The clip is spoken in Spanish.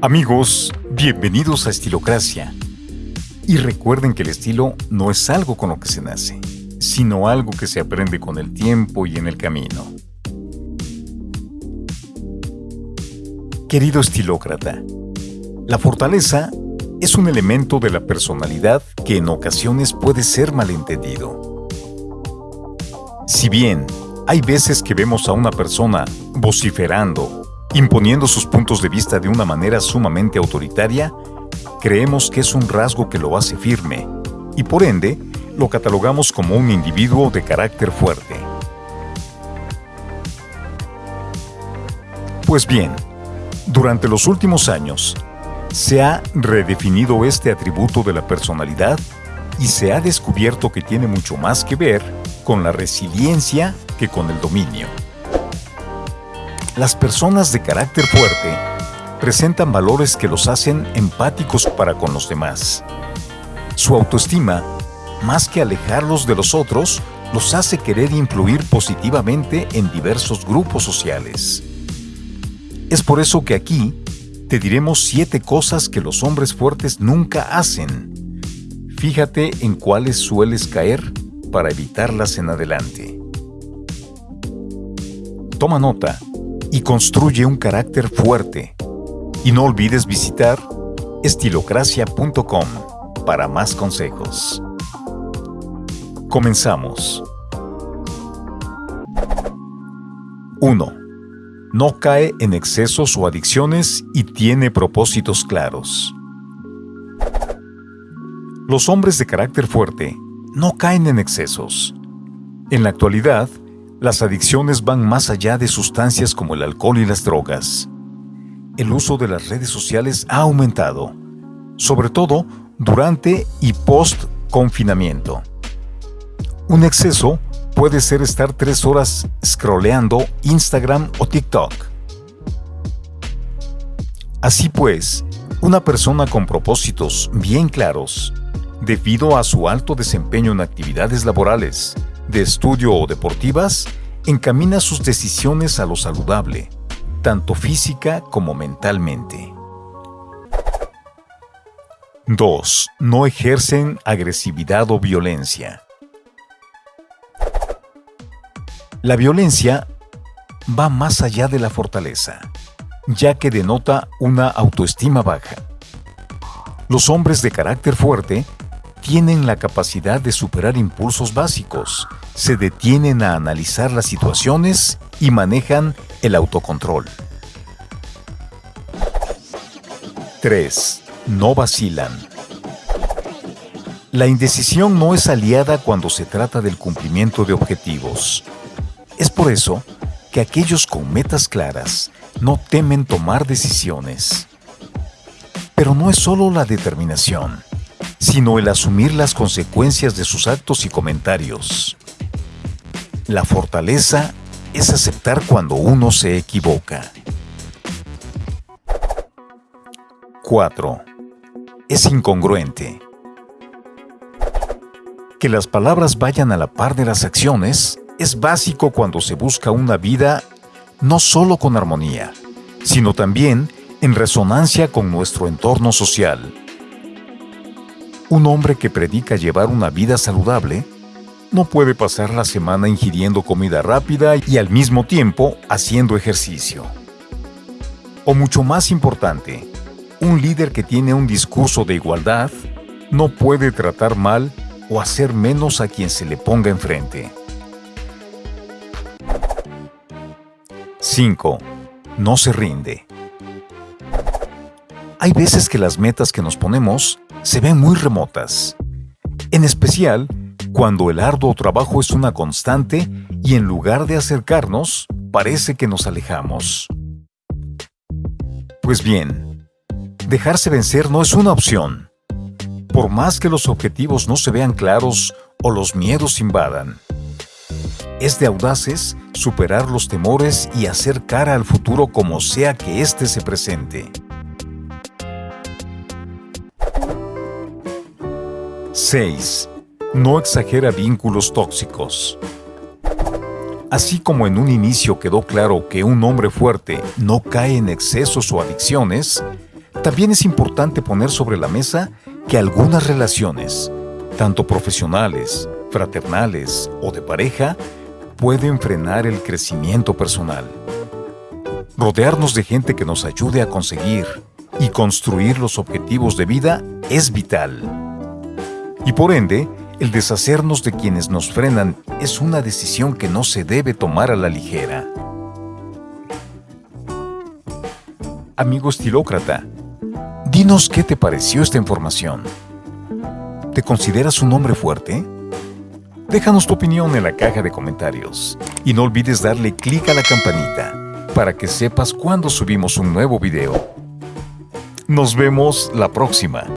Amigos, bienvenidos a Estilocracia. Y recuerden que el estilo no es algo con lo que se nace, sino algo que se aprende con el tiempo y en el camino. Querido estilócrata, la fortaleza es un elemento de la personalidad que en ocasiones puede ser malentendido. Si bien hay veces que vemos a una persona vociferando imponiendo sus puntos de vista de una manera sumamente autoritaria, creemos que es un rasgo que lo hace firme y por ende lo catalogamos como un individuo de carácter fuerte. Pues bien, durante los últimos años, se ha redefinido este atributo de la personalidad y se ha descubierto que tiene mucho más que ver con la resiliencia que con el dominio. Las personas de carácter fuerte presentan valores que los hacen empáticos para con los demás. Su autoestima, más que alejarlos de los otros, los hace querer influir positivamente en diversos grupos sociales. Es por eso que aquí te diremos siete cosas que los hombres fuertes nunca hacen. Fíjate en cuáles sueles caer para evitarlas en adelante. Toma nota y construye un carácter fuerte. Y no olvides visitar estilocracia.com para más consejos. Comenzamos. 1. No cae en excesos o adicciones y tiene propósitos claros. Los hombres de carácter fuerte no caen en excesos. En la actualidad, las adicciones van más allá de sustancias como el alcohol y las drogas. El uso de las redes sociales ha aumentado, sobre todo durante y post-confinamiento. Un exceso puede ser estar tres horas scrolleando Instagram o TikTok. Así pues, una persona con propósitos bien claros, debido a su alto desempeño en actividades laborales, de estudio o deportivas, encamina sus decisiones a lo saludable, tanto física como mentalmente. 2. No ejercen agresividad o violencia. La violencia va más allá de la fortaleza, ya que denota una autoestima baja. Los hombres de carácter fuerte tienen la capacidad de superar impulsos básicos, se detienen a analizar las situaciones y manejan el autocontrol. 3. No vacilan. La indecisión no es aliada cuando se trata del cumplimiento de objetivos. Es por eso que aquellos con metas claras no temen tomar decisiones. Pero no es solo la determinación sino el asumir las consecuencias de sus actos y comentarios. La fortaleza es aceptar cuando uno se equivoca. 4. Es incongruente. Que las palabras vayan a la par de las acciones es básico cuando se busca una vida no solo con armonía, sino también en resonancia con nuestro entorno social. Un hombre que predica llevar una vida saludable no puede pasar la semana ingiriendo comida rápida y al mismo tiempo haciendo ejercicio. O mucho más importante, un líder que tiene un discurso de igualdad no puede tratar mal o hacer menos a quien se le ponga enfrente. 5. No se rinde. Hay veces que las metas que nos ponemos se ven muy remotas, en especial cuando el arduo trabajo es una constante y en lugar de acercarnos, parece que nos alejamos. Pues bien, dejarse vencer no es una opción, por más que los objetivos no se vean claros o los miedos invadan. Es de audaces superar los temores y hacer cara al futuro como sea que éste se presente. 6. No exagera vínculos tóxicos. Así como en un inicio quedó claro que un hombre fuerte no cae en excesos o adicciones, También es importante poner sobre la mesa que algunas relaciones, tanto profesionales, fraternales o de pareja, pueden frenar el crecimiento personal. Rodearnos de gente que nos ayude a conseguir y construir los objetivos de vida es vital. Y por ende, el deshacernos de quienes nos frenan es una decisión que no se debe tomar a la ligera. Amigo estilócrata, dinos qué te pareció esta información. ¿Te consideras un hombre fuerte? Déjanos tu opinión en la caja de comentarios y no olvides darle clic a la campanita para que sepas cuando subimos un nuevo video. Nos vemos la próxima.